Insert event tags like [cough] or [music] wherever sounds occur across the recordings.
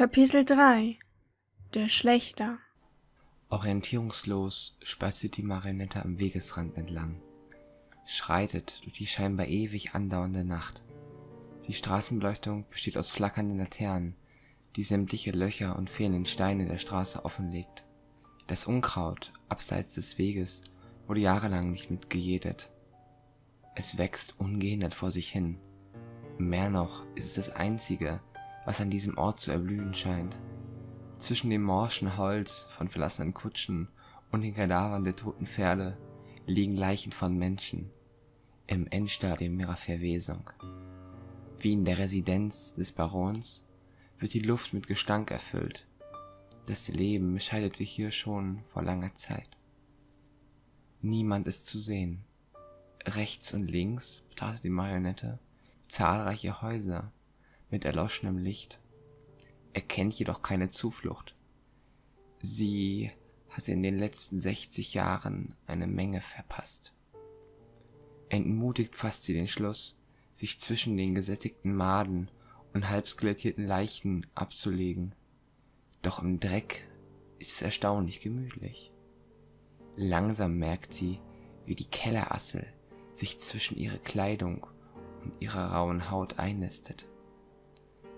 Kapitel 3 Der Schlechter Orientierungslos spaziert die Marionette am Wegesrand entlang, schreitet durch die scheinbar ewig andauernde Nacht. Die Straßenbeleuchtung besteht aus flackernden Laternen, die sämtliche Löcher und fehlenden Steine der Straße offenlegt. Das Unkraut abseits des Weges wurde jahrelang nicht mitgejätet. Es wächst ungehindert vor sich hin. Mehr noch ist es das einzige, was an diesem Ort zu erblühen scheint. Zwischen dem morschen Holz von verlassenen Kutschen und den Kadavern der toten Pferde liegen Leichen von Menschen im Endstadium ihrer Verwesung. Wie in der Residenz des Barons wird die Luft mit Gestank erfüllt. Das Leben scheiterte hier schon vor langer Zeit. Niemand ist zu sehen. Rechts und links betrachtet die Marionette zahlreiche Häuser mit erloschenem Licht. Er kennt jedoch keine Zuflucht. Sie hatte in den letzten 60 Jahren eine Menge verpasst. Entmutigt fasst sie den Schluss, sich zwischen den gesättigten Maden und halb skelettierten Leichen abzulegen. Doch im Dreck ist es erstaunlich gemütlich. Langsam merkt sie, wie die Kellerassel sich zwischen ihre Kleidung und ihrer rauen Haut einnistet.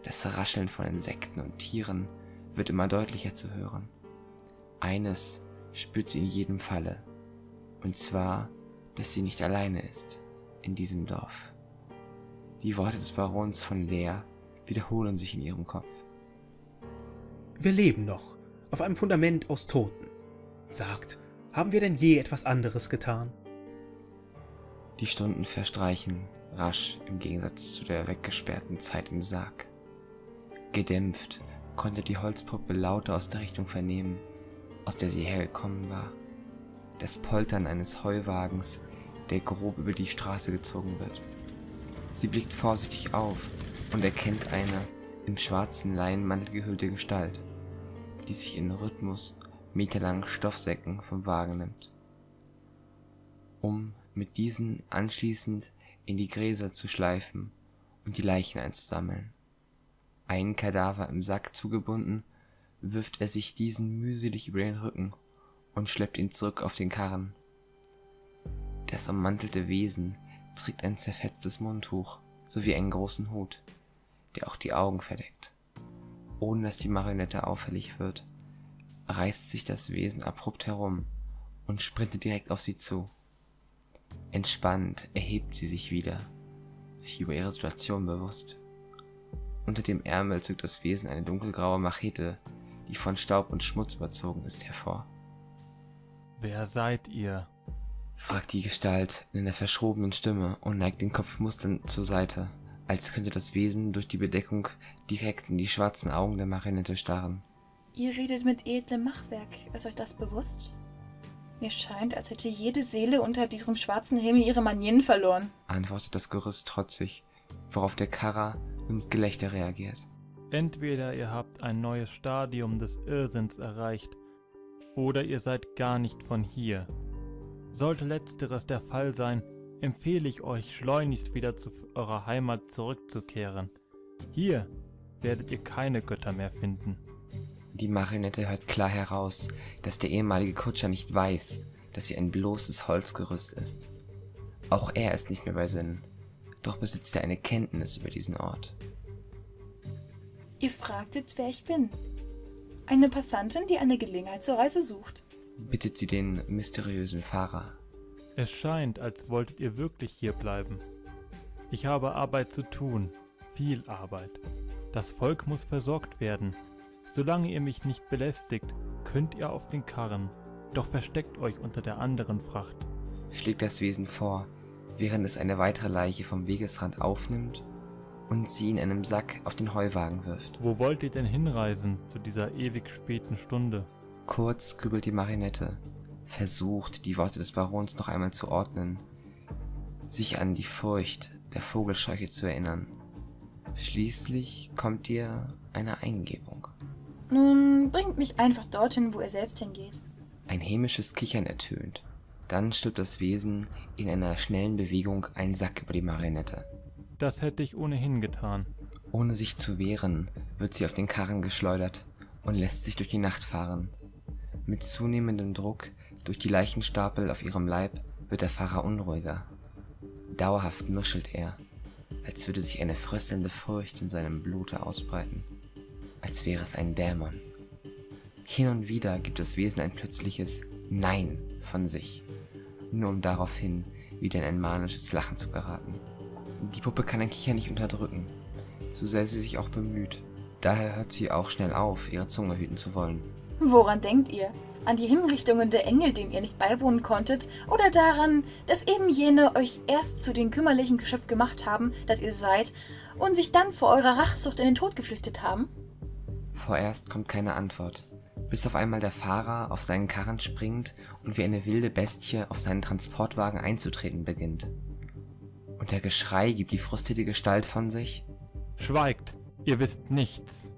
Das Rascheln von Insekten und Tieren wird immer deutlicher zu hören. Eines spürt sie in jedem Falle, und zwar, dass sie nicht alleine ist in diesem Dorf. Die Worte des Barons von Leer wiederholen sich in ihrem Kopf. Wir leben noch, auf einem Fundament aus Toten. Sagt, haben wir denn je etwas anderes getan? Die Stunden verstreichen rasch im Gegensatz zu der weggesperrten Zeit im Sarg. Gedämpft konnte die Holzpuppe Laute aus der Richtung vernehmen, aus der sie hergekommen war. Das Poltern eines Heuwagens, der grob über die Straße gezogen wird. Sie blickt vorsichtig auf und erkennt eine im schwarzen Leinenmantel gehüllte Gestalt, die sich in Rhythmus meterlangen Stoffsäcken vom Wagen nimmt, um mit diesen anschließend in die Gräser zu schleifen und die Leichen einzusammeln. Einen Kadaver im Sack zugebunden, wirft er sich diesen mühselig über den Rücken und schleppt ihn zurück auf den Karren. Das ummantelte Wesen trägt ein zerfetztes Mundtuch sowie einen großen Hut, der auch die Augen verdeckt. Ohne dass die Marionette auffällig wird, reißt sich das Wesen abrupt herum und sprintet direkt auf sie zu. Entspannt erhebt sie sich wieder, sich über ihre Situation bewusst. Unter dem Ärmel zückt das Wesen eine dunkelgraue Machete, die von Staub und Schmutz überzogen ist, hervor. Wer seid ihr? fragt die Gestalt in einer verschrobenen Stimme und neigt den Kopf musternd zur Seite, als könnte das Wesen durch die Bedeckung direkt in die schwarzen Augen der Marionette starren. Ihr redet mit edlem Machwerk. Ist euch das bewusst? Mir scheint, als hätte jede Seele unter diesem schwarzen Himmel ihre Manieren verloren, antwortet das Gerüst trotzig, worauf der Karrer mit Gelächter reagiert. Entweder ihr habt ein neues Stadium des Irrsinns erreicht, oder ihr seid gar nicht von hier. Sollte letzteres der Fall sein, empfehle ich euch schleunigst wieder zu eurer Heimat zurückzukehren. Hier werdet ihr keine Götter mehr finden. Die Marionette hört klar heraus, dass der ehemalige Kutscher nicht weiß, dass sie ein bloßes Holzgerüst ist. Auch er ist nicht mehr bei Sinnen, doch besitzt er eine Kenntnis über diesen Ort. Ihr fragtet, wer ich bin. Eine Passantin, die eine Gelegenheit zur Reise sucht. Bittet sie den mysteriösen Fahrer. Es scheint, als wolltet ihr wirklich hier bleiben. Ich habe Arbeit zu tun, viel Arbeit. Das Volk muss versorgt werden. Solange ihr mich nicht belästigt, könnt ihr auf den Karren, doch versteckt euch unter der anderen Fracht. Schlägt das Wesen vor, während es eine weitere Leiche vom Wegesrand aufnimmt und sie in einem Sack auf den Heuwagen wirft. Wo wollt ihr denn hinreisen zu dieser ewig späten Stunde? Kurz grübelt die Marinette, versucht, die Worte des Barons noch einmal zu ordnen, sich an die Furcht der Vogelscheuche zu erinnern. Schließlich kommt ihr eine Eingebung. Nun bringt mich einfach dorthin, wo er selbst hingeht. Ein hämisches Kichern ertönt. Dann stülpt das Wesen in einer schnellen Bewegung einen Sack über die Marionette. Das hätte ich ohnehin getan. Ohne sich zu wehren, wird sie auf den Karren geschleudert und lässt sich durch die Nacht fahren. Mit zunehmendem Druck durch die Leichenstapel auf ihrem Leib wird der Fahrer unruhiger. Dauerhaft nuschelt er, als würde sich eine fröstelnde Furcht in seinem Blute ausbreiten, als wäre es ein Dämon. Hin und wieder gibt das Wesen ein plötzliches Nein von sich, nur um daraufhin wieder in ein manisches Lachen zu geraten. Die Puppe kann ein Kicher nicht unterdrücken, so sehr sie sich auch bemüht. Daher hört sie auch schnell auf, ihre Zunge hüten zu wollen. Woran denkt ihr? An die Hinrichtungen der Engel, denen ihr nicht beiwohnen konntet? Oder daran, dass eben jene euch erst zu dem kümmerlichen Geschöpf gemacht haben, das ihr seid, und sich dann vor eurer Rachsucht in den Tod geflüchtet haben? Vorerst kommt keine Antwort, bis auf einmal der Fahrer auf seinen Karren springt und wie eine wilde Bestie auf seinen Transportwagen einzutreten beginnt. Und der Geschrei gibt die frustrierte Gestalt von sich. Schweigt, ihr wisst nichts.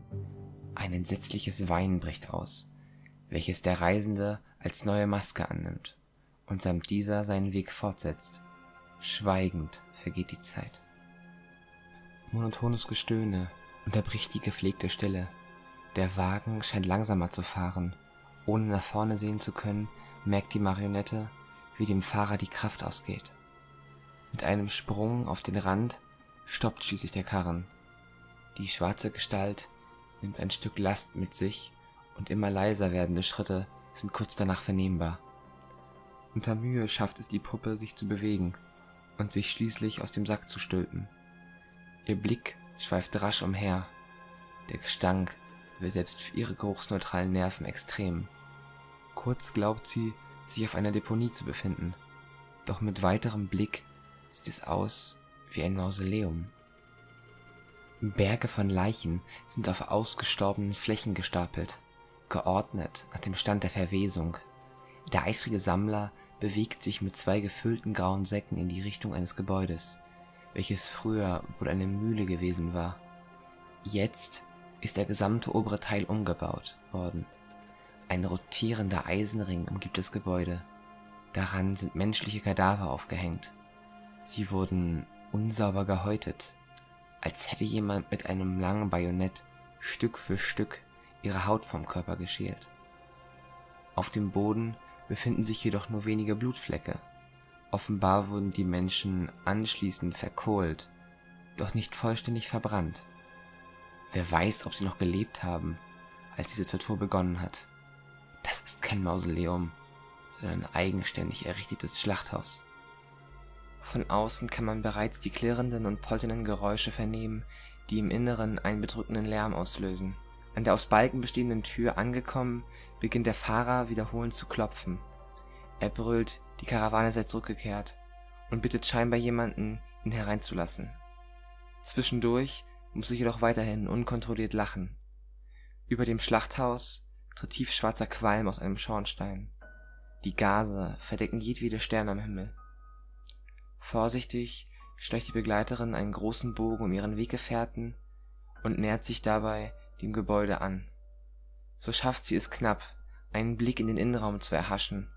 Ein entsetzliches Weinen bricht aus, welches der Reisende als neue Maske annimmt und samt dieser seinen Weg fortsetzt. Schweigend vergeht die Zeit. Monotones Gestöhne unterbricht die gepflegte Stille. Der Wagen scheint langsamer zu fahren. Ohne nach vorne sehen zu können, merkt die Marionette, wie dem Fahrer die Kraft ausgeht. Mit einem Sprung auf den Rand stoppt schließlich der Karren. Die schwarze Gestalt nimmt ein Stück Last mit sich und immer leiser werdende Schritte sind kurz danach vernehmbar. Unter Mühe schafft es die Puppe, sich zu bewegen und sich schließlich aus dem Sack zu stülpen. Ihr Blick schweift rasch umher. Der Gestank selbst für ihre geruchsneutralen Nerven extrem. Kurz glaubt sie, sich auf einer Deponie zu befinden, doch mit weiterem Blick sieht es aus wie ein Mausoleum. Berge von Leichen sind auf ausgestorbenen Flächen gestapelt, geordnet nach dem Stand der Verwesung. Der eifrige Sammler bewegt sich mit zwei gefüllten grauen Säcken in die Richtung eines Gebäudes, welches früher wohl eine Mühle gewesen war. Jetzt ist der gesamte obere Teil umgebaut worden. Ein rotierender Eisenring umgibt das Gebäude. Daran sind menschliche Kadaver aufgehängt. Sie wurden unsauber gehäutet, als hätte jemand mit einem langen Bajonett Stück für Stück ihre Haut vom Körper geschält. Auf dem Boden befinden sich jedoch nur wenige Blutflecke. Offenbar wurden die Menschen anschließend verkohlt, doch nicht vollständig verbrannt. Wer weiß, ob sie noch gelebt haben, als diese Tortur begonnen hat. Das ist kein Mausoleum, sondern ein eigenständig errichtetes Schlachthaus. Von außen kann man bereits die klirrenden und polternden Geräusche vernehmen, die im Inneren einen bedrückenden Lärm auslösen. An der aus Balken bestehenden Tür angekommen, beginnt der Fahrer wiederholend zu klopfen. Er brüllt, die Karawane sei zurückgekehrt und bittet scheinbar jemanden, ihn hereinzulassen. Zwischendurch muss er jedoch weiterhin unkontrolliert lachen. Über dem Schlachthaus tritt tiefschwarzer Qualm aus einem Schornstein. Die Gase verdecken jedwede Sterne am Himmel. Vorsichtig schleicht die Begleiterin einen großen Bogen um ihren Weggefährten und nähert sich dabei dem Gebäude an. So schafft sie es knapp, einen Blick in den Innenraum zu erhaschen,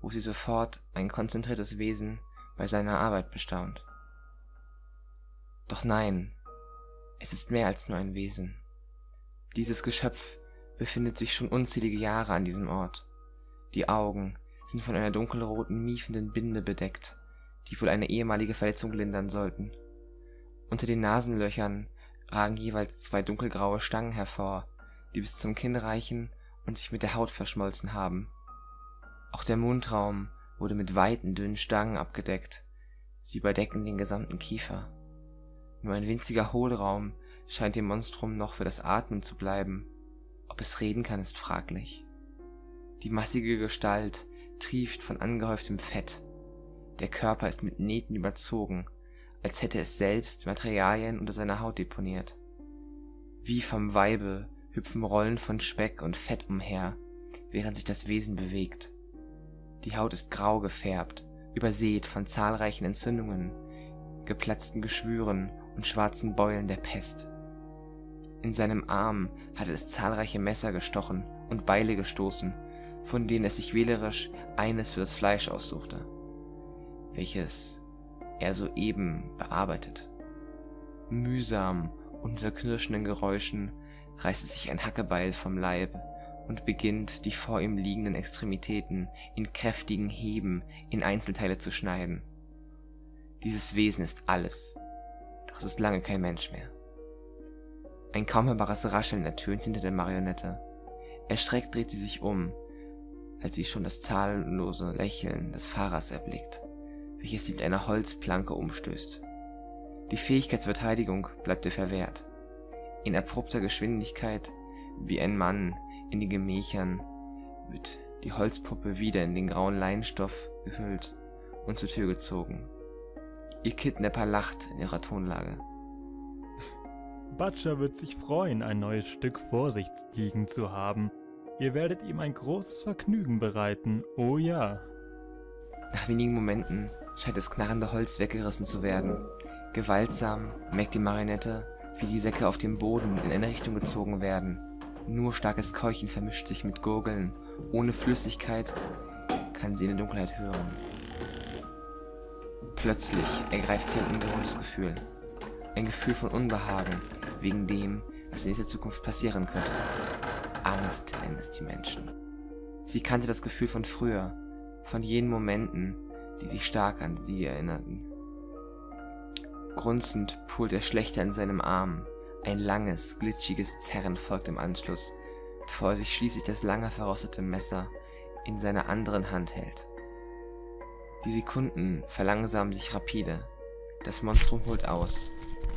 wo sie sofort ein konzentriertes Wesen bei seiner Arbeit bestaunt. Doch nein, es ist mehr als nur ein Wesen. Dieses Geschöpf befindet sich schon unzählige Jahre an diesem Ort. Die Augen sind von einer dunkelroten, miefenden Binde bedeckt, die wohl eine ehemalige Verletzung lindern sollten. Unter den Nasenlöchern ragen jeweils zwei dunkelgraue Stangen hervor, die bis zum Kinn reichen und sich mit der Haut verschmolzen haben. Auch der Mundraum wurde mit weiten, dünnen Stangen abgedeckt. Sie überdecken den gesamten Kiefer. Nur ein winziger Hohlraum scheint dem Monstrum noch für das Atmen zu bleiben. Ob es reden kann, ist fraglich. Die massige Gestalt trieft von angehäuftem Fett. Der Körper ist mit Nähten überzogen, als hätte es selbst Materialien unter seiner Haut deponiert. Wie vom Weibe hüpfen Rollen von Speck und Fett umher, während sich das Wesen bewegt. Die Haut ist grau gefärbt, übersät von zahlreichen Entzündungen, geplatzten Geschwüren und schwarzen Beulen der Pest. In seinem Arm hatte es zahlreiche Messer gestochen und Beile gestoßen, von denen es sich wählerisch eines für das Fleisch aussuchte welches er soeben bearbeitet. Mühsam Unter knirschenden Geräuschen reißt es sich ein Hackebeil vom Leib und beginnt, die vor ihm liegenden Extremitäten in kräftigen Heben in Einzelteile zu schneiden. Dieses Wesen ist alles, es ist lange kein Mensch mehr. Ein kaum hörbares Rascheln ertönt hinter der Marionette. Erschreckt dreht sie sich um, als sie schon das zahllose Lächeln des Fahrers erblickt, welches sie mit einer Holzplanke umstößt. Die Fähigkeit zur Verteidigung bleibt ihr verwehrt. In abrupter Geschwindigkeit, wie ein Mann in den Gemächern, wird die Holzpuppe wieder in den grauen Leinstoff gehüllt und zur Tür gezogen. Ihr Kidnapper lacht in ihrer Tonlage. Butcher wird sich freuen, ein neues Stück vor sich liegen zu haben. Ihr werdet ihm ein großes Vergnügen bereiten, oh ja. Nach wenigen Momenten scheint das knarrende Holz weggerissen zu werden. Gewaltsam merkt die Marionette, wie die Säcke auf dem Boden in eine Richtung gezogen werden. Nur starkes Keuchen vermischt sich mit Gurgeln. Ohne Flüssigkeit kann sie in der Dunkelheit hören. Plötzlich ergreift sie ein ungewohntes Gefühl. Ein Gefühl von Unbehagen wegen dem, was in dieser Zukunft passieren könnte. Angst nennen es die Menschen. Sie kannte das Gefühl von früher, von jenen Momenten, die sich stark an sie erinnerten. Grunzend pult der Schlechter in seinem Arm. Ein langes, glitschiges Zerren folgt im Anschluss, bevor er sich schließlich das lange verrostete Messer in seiner anderen Hand hält. Die Sekunden verlangsamen sich rapide. Das Monstrum holt aus.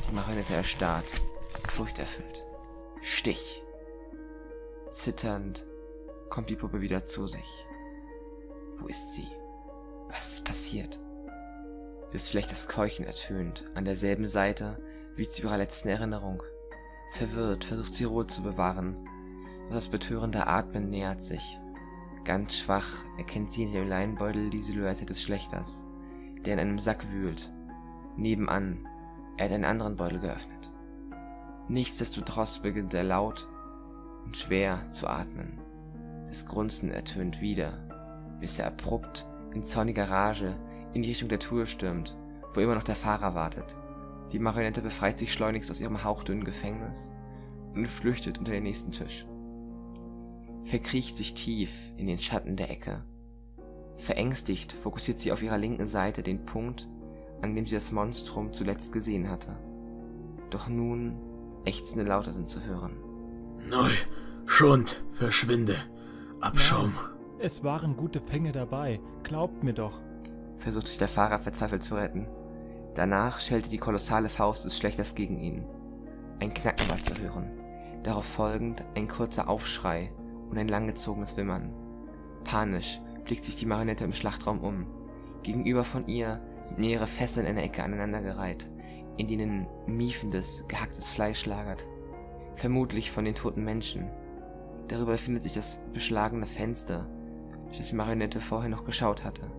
Die Marionette erstarrt, furchterfüllt. Stich. Zitternd kommt die Puppe wieder zu sich. Wo ist sie? Was ist passiert? Des schlechtes Keuchen ertönt, an derselben Seite wie zu ihrer letzten Erinnerung. Verwirrt versucht sie Ruhe zu bewahren, doch das betörende Atmen nähert sich. Ganz schwach erkennt sie in dem Leinbeutel die Silhouette des Schlechters, der in einem Sack wühlt. Nebenan, er hat einen anderen Beutel geöffnet. Nichtsdestotrotz beginnt er laut und schwer zu atmen. Das Grunzen ertönt wieder, bis er abrupt in zorniger Rage in die Richtung der Tür stürmt, wo immer noch der Fahrer wartet. Die Marionette befreit sich schleunigst aus ihrem hauchdünnen Gefängnis und flüchtet unter den nächsten Tisch verkriecht sich tief in den Schatten der Ecke. Verängstigt fokussiert sie auf ihrer linken Seite den Punkt, an dem sie das Monstrum zuletzt gesehen hatte. Doch nun ächzende Laute sind zu hören. Neu, Schund, verschwinde. Abschaum. Nein, es waren gute Fänge dabei, glaubt mir doch. Versucht sich der Fahrer verzweifelt zu retten. Danach schellte die kolossale Faust des Schlechters gegen ihn. Ein Knacken war zu hören. Darauf folgend ein kurzer Aufschrei und ein langgezogenes Wimmern. Panisch blickt sich die Marionette im Schlachtraum um. Gegenüber von ihr sind mehrere Fässer in einer Ecke aneinandergereiht, in denen miefendes, gehacktes Fleisch lagert. Vermutlich von den toten Menschen. Darüber befindet sich das beschlagene Fenster, durch das die Marionette vorher noch geschaut hatte.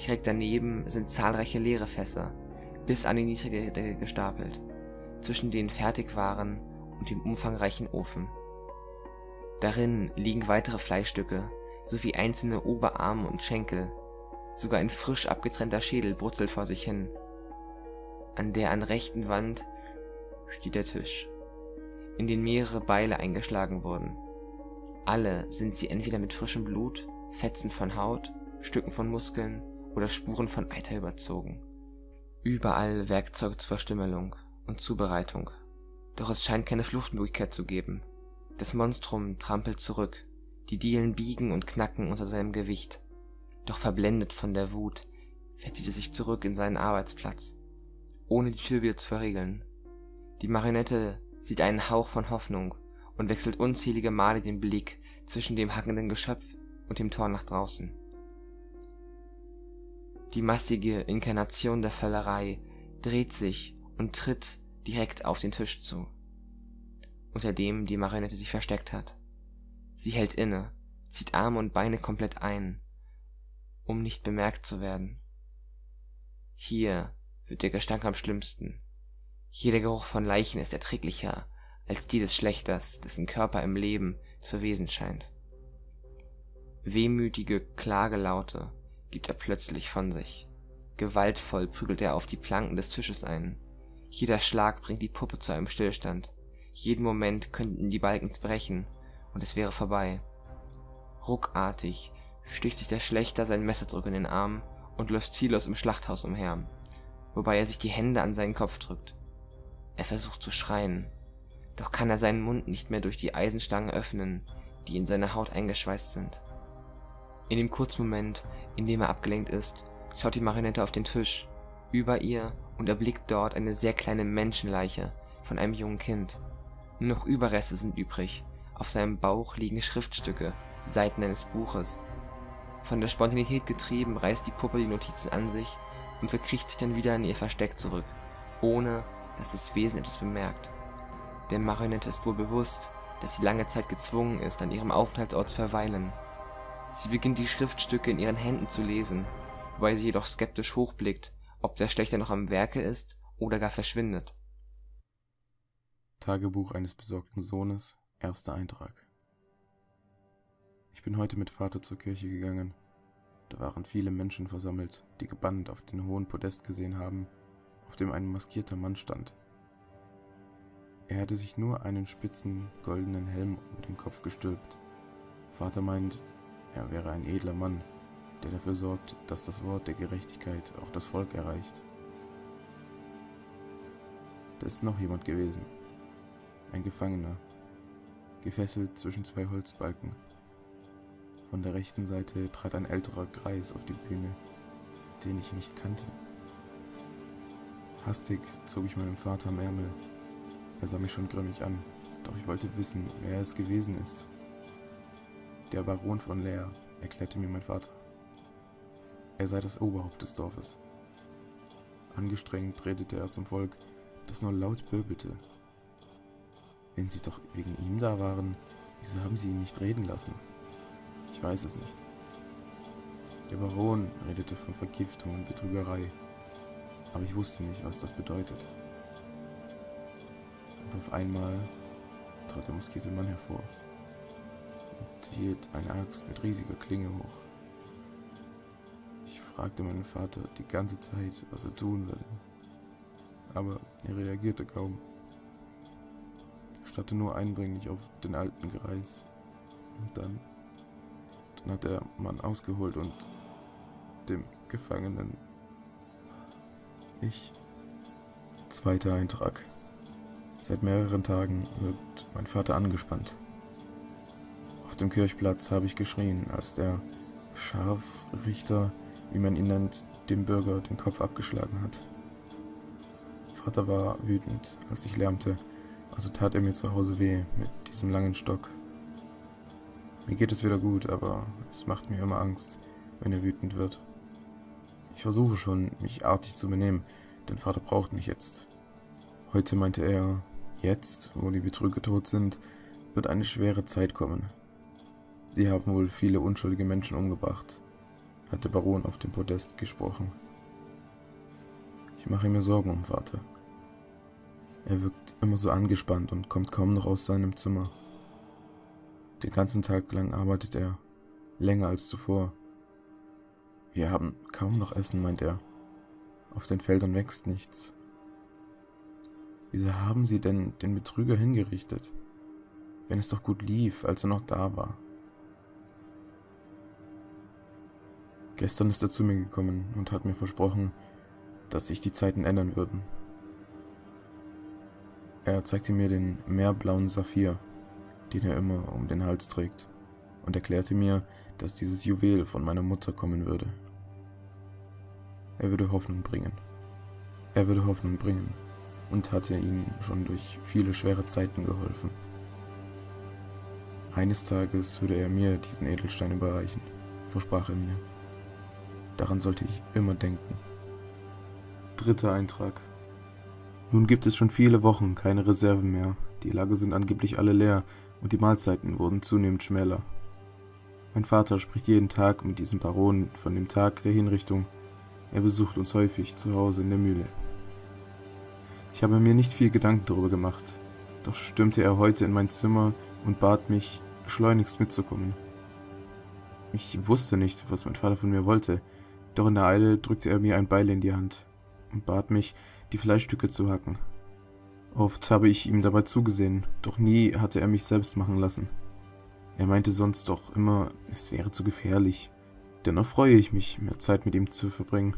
Direkt daneben sind zahlreiche leere Fässer, bis an die niedrige Decke gestapelt, zwischen den Fertigwaren und dem umfangreichen Ofen. Darin liegen weitere Fleischstücke sowie einzelne Oberarme und Schenkel. Sogar ein frisch abgetrennter Schädel brutzelt vor sich hin. An der an rechten Wand steht der Tisch, in den mehrere Beile eingeschlagen wurden. Alle sind sie entweder mit frischem Blut, Fetzen von Haut, Stücken von Muskeln oder Spuren von Eiter überzogen. Überall Werkzeuge zur Verstümmelung und Zubereitung. Doch es scheint keine Fluchtmöglichkeit zu geben. Das Monstrum trampelt zurück, die Dielen biegen und knacken unter seinem Gewicht. Doch verblendet von der Wut verzieht er sich zurück in seinen Arbeitsplatz, ohne die Tür wieder zu verriegeln. Die Marionette sieht einen Hauch von Hoffnung und wechselt unzählige Male den Blick zwischen dem hackenden Geschöpf und dem Tor nach draußen. Die massige Inkarnation der Völlerei dreht sich und tritt direkt auf den Tisch zu unter dem die Marionette sich versteckt hat. Sie hält inne, zieht Arme und Beine komplett ein, um nicht bemerkt zu werden. Hier wird der Gestank am schlimmsten. Hier der Geruch von Leichen ist erträglicher als die des Schlechters, dessen Körper im Leben zu verwesen scheint. Wehmütige Klagelaute gibt er plötzlich von sich. Gewaltvoll prügelt er auf die Planken des Tisches ein. Jeder Schlag bringt die Puppe zu einem Stillstand. Jeden Moment könnten die Balken brechen und es wäre vorbei. Ruckartig sticht sich der Schlechter sein Messerdruck in den Arm und läuft ziellos im Schlachthaus umher, wobei er sich die Hände an seinen Kopf drückt. Er versucht zu schreien, doch kann er seinen Mund nicht mehr durch die Eisenstangen öffnen, die in seine Haut eingeschweißt sind. In dem Kurzmoment, in dem er abgelenkt ist, schaut die Marionette auf den Tisch, über ihr und erblickt dort eine sehr kleine Menschenleiche von einem jungen Kind. Nur noch Überreste sind übrig. Auf seinem Bauch liegen Schriftstücke, Seiten eines Buches. Von der Spontanität getrieben reißt die Puppe die Notizen an sich und verkriecht sich dann wieder in ihr Versteck zurück, ohne dass das Wesen etwas bemerkt. Der Marionette ist wohl bewusst, dass sie lange Zeit gezwungen ist, an ihrem Aufenthaltsort zu verweilen. Sie beginnt die Schriftstücke in ihren Händen zu lesen, wobei sie jedoch skeptisch hochblickt, ob der Schlechter noch am Werke ist oder gar verschwindet. Tagebuch eines besorgten Sohnes, erster Eintrag. Ich bin heute mit Vater zur Kirche gegangen. Da waren viele Menschen versammelt, die gebannt auf den hohen Podest gesehen haben, auf dem ein maskierter Mann stand. Er hatte sich nur einen spitzen, goldenen Helm um den Kopf gestülpt. Vater meint, er wäre ein edler Mann, der dafür sorgt, dass das Wort der Gerechtigkeit auch das Volk erreicht. Da ist noch jemand gewesen. Ein Gefangener, gefesselt zwischen zwei Holzbalken. Von der rechten Seite trat ein älterer Greis auf die Bühne, den ich nicht kannte. Hastig zog ich meinen Vater am Ärmel. Er sah mich schon grimmig an, doch ich wollte wissen, wer es gewesen ist. Der Baron von Leer, erklärte mir mein Vater. Er sei das Oberhaupt des Dorfes. Angestrengt redete er zum Volk, das nur laut böbelte. Wenn sie doch wegen ihm da waren, wieso haben sie ihn nicht reden lassen? Ich weiß es nicht. Der Baron redete von Vergiftung und Betrügerei, aber ich wusste nicht, was das bedeutet. Und auf einmal trat der maskierte Mann hervor und hielt eine Axt mit riesiger Klinge hoch. Ich fragte meinen Vater die ganze Zeit, was er tun würde, aber er reagierte kaum. Starrte nur eindringlich auf den alten Greis. Und dann, dann hat der Mann ausgeholt und dem Gefangenen ich. Zweiter Eintrag. Seit mehreren Tagen wirkt mein Vater angespannt. Auf dem Kirchplatz habe ich geschrien, als der Scharfrichter, wie man ihn nennt, dem Bürger den Kopf abgeschlagen hat. Vater war wütend, als ich lärmte, also tat er mir zu Hause weh mit diesem langen Stock. Mir geht es wieder gut, aber es macht mir immer Angst, wenn er wütend wird. Ich versuche schon, mich artig zu benehmen, denn Vater braucht mich jetzt. Heute meinte er, jetzt, wo die Betrüger tot sind, wird eine schwere Zeit kommen. Sie haben wohl viele unschuldige Menschen umgebracht, hat der Baron auf dem Podest gesprochen. Ich mache mir Sorgen um Vater. Er wirkt immer so angespannt und kommt kaum noch aus seinem Zimmer. Den ganzen Tag lang arbeitet er, länger als zuvor. Wir haben kaum noch Essen, meint er. Auf den Feldern wächst nichts. Wieso haben sie denn den Betrüger hingerichtet, wenn es doch gut lief, als er noch da war? Gestern ist er zu mir gekommen und hat mir versprochen, dass sich die Zeiten ändern würden. Er zeigte mir den meerblauen Saphir, den er immer um den Hals trägt, und erklärte mir, dass dieses Juwel von meiner Mutter kommen würde. Er würde Hoffnung bringen. Er würde Hoffnung bringen und hatte ihnen schon durch viele schwere Zeiten geholfen. Eines Tages würde er mir diesen Edelstein überreichen, versprach er mir. Daran sollte ich immer denken. Dritter Eintrag. Nun gibt es schon viele Wochen keine Reserven mehr. Die Lager sind angeblich alle leer und die Mahlzeiten wurden zunehmend schmäler. Mein Vater spricht jeden Tag mit diesem Baron von dem Tag der Hinrichtung. Er besucht uns häufig zu Hause in der Mühle. Ich habe mir nicht viel Gedanken darüber gemacht, doch stürmte er heute in mein Zimmer und bat mich, schleunigst mitzukommen. Ich wusste nicht, was mein Vater von mir wollte, doch in der Eile drückte er mir ein Beil in die Hand und bat mich, die Fleischstücke zu hacken. Oft habe ich ihm dabei zugesehen, doch nie hatte er mich selbst machen lassen. Er meinte sonst doch immer, es wäre zu gefährlich. Dennoch freue ich mich, mehr Zeit mit ihm zu verbringen.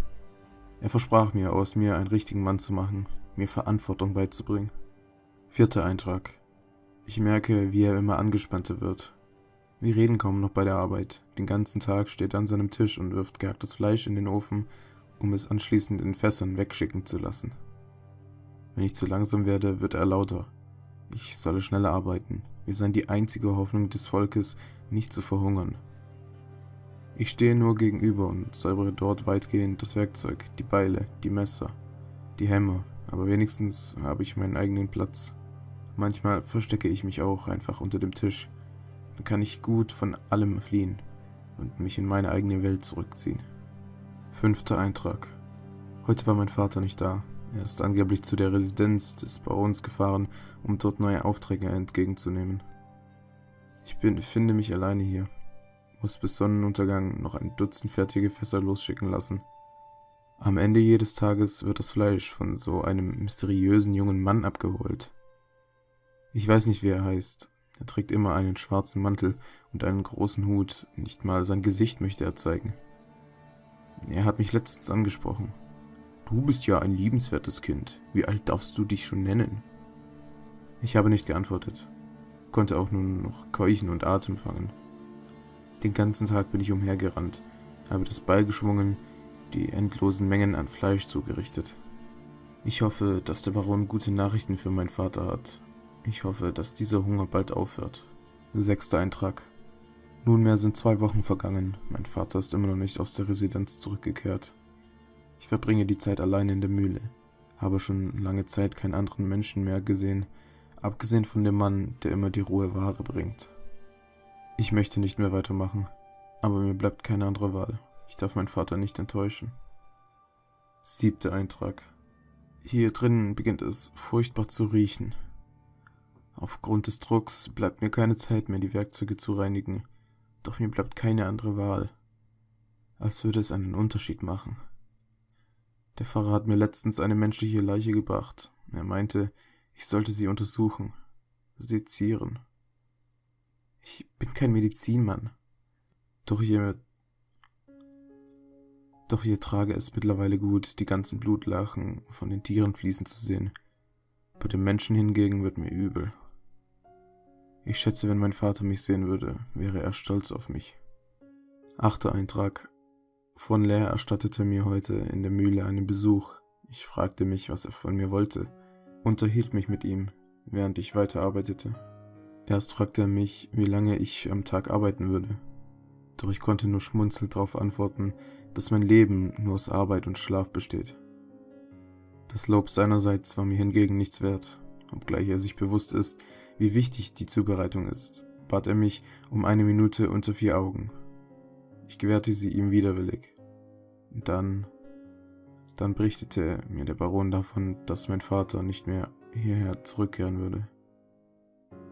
Er versprach mir, aus mir einen richtigen Mann zu machen, mir Verantwortung beizubringen. Vierter Eintrag. Ich merke, wie er immer angespannter wird. Wir reden kaum noch bei der Arbeit. Den ganzen Tag steht er an seinem Tisch und wirft gehacktes Fleisch in den Ofen, um es anschließend in Fässern wegschicken zu lassen. Wenn ich zu langsam werde, wird er lauter. Ich solle schneller arbeiten. Wir seien die einzige Hoffnung des Volkes, nicht zu verhungern. Ich stehe nur gegenüber und säubere dort weitgehend das Werkzeug, die Beile, die Messer, die Hämmer, aber wenigstens habe ich meinen eigenen Platz. Manchmal verstecke ich mich auch einfach unter dem Tisch. Dann kann ich gut von allem fliehen und mich in meine eigene Welt zurückziehen. Fünfter Eintrag. Heute war mein Vater nicht da. Er ist angeblich zu der Residenz des Barons gefahren, um dort neue Aufträge entgegenzunehmen. Ich befinde mich alleine hier muss bis Sonnenuntergang noch ein Dutzend fertige Fässer losschicken lassen. Am Ende jedes Tages wird das Fleisch von so einem mysteriösen jungen Mann abgeholt. Ich weiß nicht, wie er heißt. Er trägt immer einen schwarzen Mantel und einen großen Hut, nicht mal sein Gesicht möchte er zeigen. Er hat mich letztens angesprochen. Du bist ja ein liebenswertes Kind. Wie alt darfst du dich schon nennen? Ich habe nicht geantwortet, konnte auch nur noch keuchen und Atem fangen. Den ganzen Tag bin ich umhergerannt, habe das Ball geschwungen, die endlosen Mengen an Fleisch zugerichtet. Ich hoffe, dass der Baron gute Nachrichten für meinen Vater hat. Ich hoffe, dass dieser Hunger bald aufhört. Sechster Eintrag. Nunmehr sind zwei Wochen vergangen. Mein Vater ist immer noch nicht aus der Residenz zurückgekehrt. Ich verbringe die Zeit allein in der Mühle, habe schon lange Zeit keinen anderen Menschen mehr gesehen, abgesehen von dem Mann, der immer die rohe Ware bringt. Ich möchte nicht mehr weitermachen, aber mir bleibt keine andere Wahl. Ich darf meinen Vater nicht enttäuschen. Siebter Eintrag. Hier drinnen beginnt es furchtbar zu riechen. Aufgrund des Drucks bleibt mir keine Zeit mehr, die Werkzeuge zu reinigen, doch mir bleibt keine andere Wahl. Als würde es einen Unterschied machen. Der Pfarrer hat mir letztens eine menschliche Leiche gebracht. Er meinte, ich sollte sie untersuchen, sezieren. Ich bin kein Medizinmann. Doch hier. Doch hier trage es mittlerweile gut, die ganzen Blutlachen von den Tieren fließen zu sehen. Bei den Menschen hingegen wird mir übel. Ich schätze, wenn mein Vater mich sehen würde, wäre er stolz auf mich. Achter Eintrag. Von Lehr erstattete mir heute in der Mühle einen Besuch. Ich fragte mich, was er von mir wollte, unterhielt mich mit ihm, während ich weiterarbeitete. Erst fragte er mich, wie lange ich am Tag arbeiten würde. Doch ich konnte nur schmunzelnd darauf antworten, dass mein Leben nur aus Arbeit und Schlaf besteht. Das Lob seinerseits war mir hingegen nichts wert. Obgleich er sich bewusst ist, wie wichtig die Zubereitung ist, bat er mich um eine Minute unter vier Augen. Ich gewährte sie ihm widerwillig. Und dann, dann berichtete mir der Baron davon, dass mein Vater nicht mehr hierher zurückkehren würde.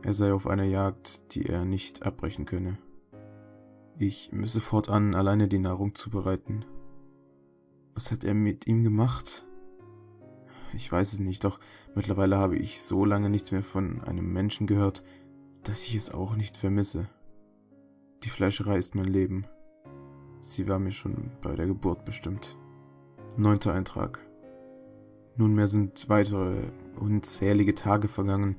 Er sei auf einer Jagd, die er nicht abbrechen könne. Ich müsse fortan alleine die Nahrung zubereiten. Was hat er mit ihm gemacht? Ich weiß es nicht, doch mittlerweile habe ich so lange nichts mehr von einem Menschen gehört, dass ich es auch nicht vermisse. Die Fleischerei ist mein Leben. Sie war mir schon bei der Geburt bestimmt. Neunter Eintrag. Nunmehr sind weitere unzählige Tage vergangen,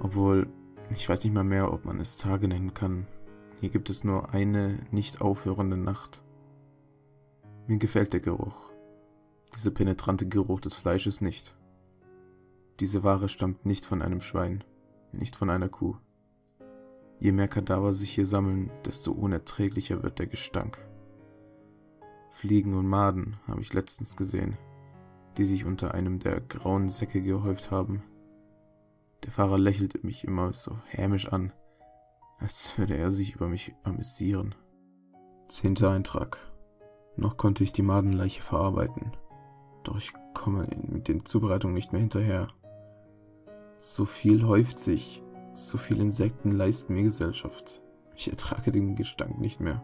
obwohl ich weiß nicht mal mehr, ob man es Tage nennen kann. Hier gibt es nur eine nicht aufhörende Nacht. Mir gefällt der Geruch. Dieser penetrante Geruch des Fleisches nicht. Diese Ware stammt nicht von einem Schwein, nicht von einer Kuh. Je mehr Kadaver sich hier sammeln, desto unerträglicher wird der Gestank. Fliegen und Maden habe ich letztens gesehen, die sich unter einem der grauen Säcke gehäuft haben. Der Fahrer lächelte mich immer so hämisch an, als würde er sich über mich amüsieren. Zehnter Eintrag. Noch konnte ich die Madenleiche verarbeiten, doch ich komme mit den Zubereitungen nicht mehr hinterher. So viel häuft sich, so viele Insekten leisten mir Gesellschaft. Ich ertrage den Gestank nicht mehr.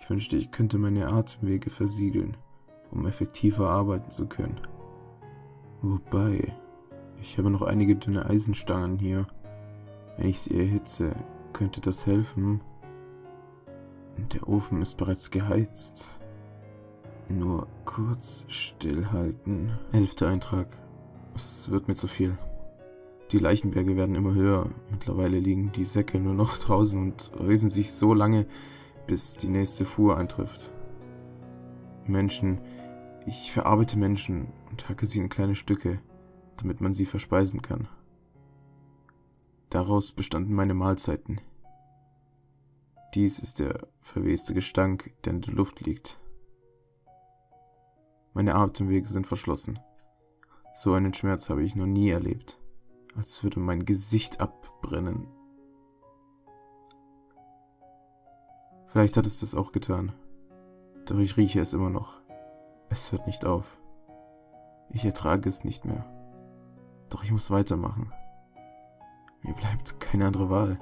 Ich wünschte, ich könnte meine Atemwege versiegeln, um effektiver arbeiten zu können. Wobei, ich habe noch einige dünne Eisenstangen hier. Wenn ich sie erhitze, könnte das helfen. Der Ofen ist bereits geheizt. Nur kurz stillhalten. Elfter Eintrag. Es wird mir zu viel. Die Leichenberge werden immer höher. Mittlerweile liegen die Säcke nur noch [laughs] draußen und häufen sich so lange, bis die nächste Fuhr eintrifft. Menschen, ich verarbeite Menschen und hacke sie in kleine Stücke, damit man sie verspeisen kann. Daraus bestanden meine Mahlzeiten. Dies ist der verweste Gestank, der in der Luft liegt. Meine Atemwege sind verschlossen. So einen Schmerz habe ich noch nie erlebt. Als würde mein Gesicht abbrennen. Vielleicht hat es das auch getan. Doch ich rieche es immer noch. Es hört nicht auf. Ich ertrage es nicht mehr. Doch ich muss weitermachen. Mir bleibt keine andere Wahl.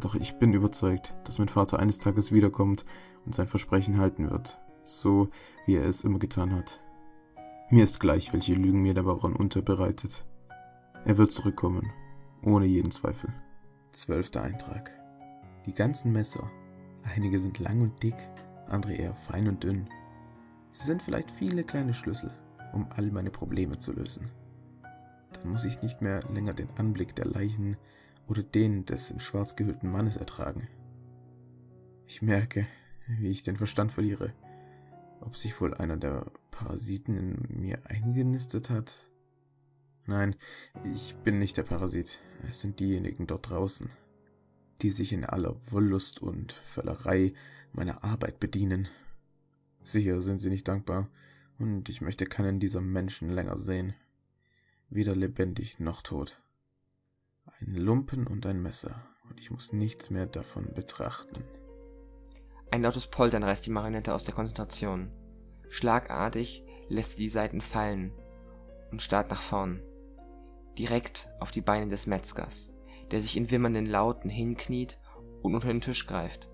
Doch ich bin überzeugt, dass mein Vater eines Tages wiederkommt und sein Versprechen halten wird, so wie er es immer getan hat. Mir ist gleich, welche Lügen mir der Baron unterbereitet. Er wird zurückkommen, ohne jeden Zweifel. Zwölfter Eintrag. Die ganzen Messer. Einige sind lang und dick, andere eher fein und dünn. Sie sind vielleicht viele kleine Schlüssel, um all meine Probleme zu lösen. Dann muss ich nicht mehr länger den Anblick der Leichen oder den des in schwarz gehüllten Mannes ertragen. Ich merke, wie ich den Verstand verliere. Ob sich wohl einer der Parasiten in mir eingenistet hat? Nein, ich bin nicht der Parasit. Es sind diejenigen dort draußen, die sich in aller Wollust und Völlerei meiner Arbeit bedienen. Sicher sind sie nicht dankbar, und ich möchte keinen dieser Menschen länger sehen. Weder lebendig noch tot. Ein Lumpen und ein Messer, und ich muss nichts mehr davon betrachten. Ein lautes Poltern reißt die Marionette aus der Konzentration. Schlagartig lässt sie die Seiten fallen und starrt nach vorn direkt auf die Beine des Metzgers, der sich in wimmernden Lauten hinkniet und unter den Tisch greift.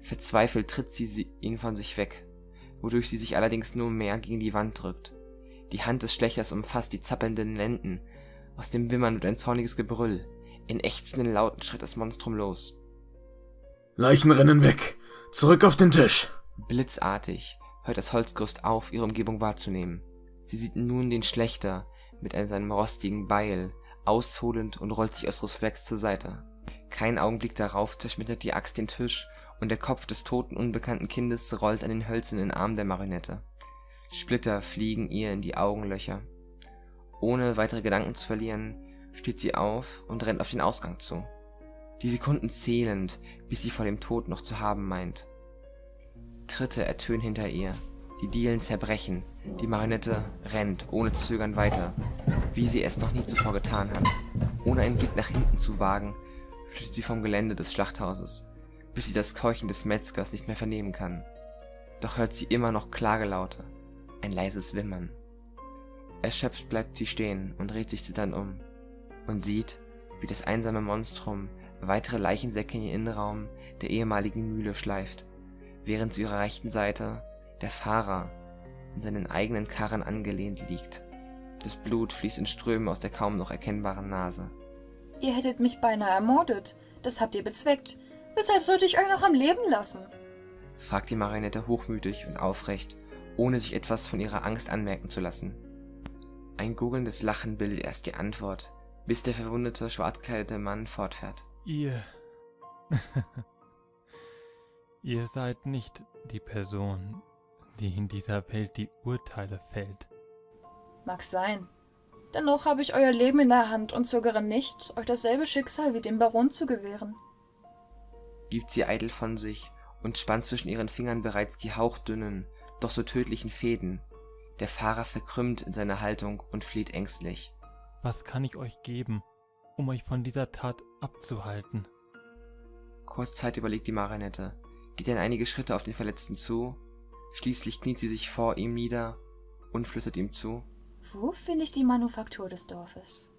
Verzweifelt tritt sie ihn von sich weg, wodurch sie sich allerdings nur mehr gegen die Wand drückt. Die Hand des Schlächers umfasst die zappelnden Lenden. Aus dem Wimmern wird ein zorniges Gebrüll. In ächzenden Lauten schritt das Monstrum los. Leichen rennen weg. Zurück auf den Tisch. Blitzartig hört das Holzgerüst auf, ihre Umgebung wahrzunehmen. Sie sieht nun den Schlechter, mit seinem rostigen Beil, ausholend und rollt sich aus Reflex zur Seite. Kein Augenblick darauf zerschmettert die Axt den Tisch und der Kopf des toten unbekannten Kindes rollt an den hölzernen Arm der Marionette. Splitter fliegen ihr in die Augenlöcher. Ohne weitere Gedanken zu verlieren, steht sie auf und rennt auf den Ausgang zu. Die Sekunden zählend, bis sie vor dem Tod noch zu haben meint. Tritte ertönen hinter ihr, die Dielen zerbrechen. Die Marionette rennt, ohne zu zögern, weiter, wie sie es noch nie zuvor getan hat. Ohne einen Blick nach hinten zu wagen, flüchtet sie vom Gelände des Schlachthauses, bis sie das Keuchen des Metzgers nicht mehr vernehmen kann. Doch hört sie immer noch Klagelaute, ein leises Wimmern. Erschöpft bleibt sie stehen und dreht sich zitternd um und sieht, wie das einsame Monstrum weitere Leichensäcke in den Innenraum der ehemaligen Mühle schleift, während zu ihrer rechten Seite der Fahrer an seinen eigenen Karren angelehnt liegt. Das Blut fließt in Strömen aus der kaum noch erkennbaren Nase. Ihr hättet mich beinahe ermordet. Das habt ihr bezweckt. Weshalb sollte ich euch noch am Leben lassen? fragt die Marionette hochmütig und aufrecht, ohne sich etwas von ihrer Angst anmerken zu lassen. Ein gurgelndes Lachen bildet erst die Antwort, bis der verwundete, schwarzkleidete Mann fortfährt. Ihr. [laughs] Ihr seid nicht die Person, die in dieser Welt die Urteile fällt. Mag sein. Dennoch habe ich euer Leben in der Hand und zögere nicht, euch dasselbe Schicksal wie dem Baron zu gewähren. Gibt sie eitel von sich und spannt zwischen ihren Fingern bereits die hauchdünnen, doch so tödlichen Fäden. Der Fahrer verkrümmt in seiner Haltung und flieht ängstlich. Was kann ich euch geben, um euch von dieser Tat abzuhalten? Kurz Zeit überlegt die Marionette, geht dann einige Schritte auf den Verletzten zu Schließlich kniet sie sich vor ihm nieder und flüstert ihm zu. Wo finde ich die Manufaktur des Dorfes?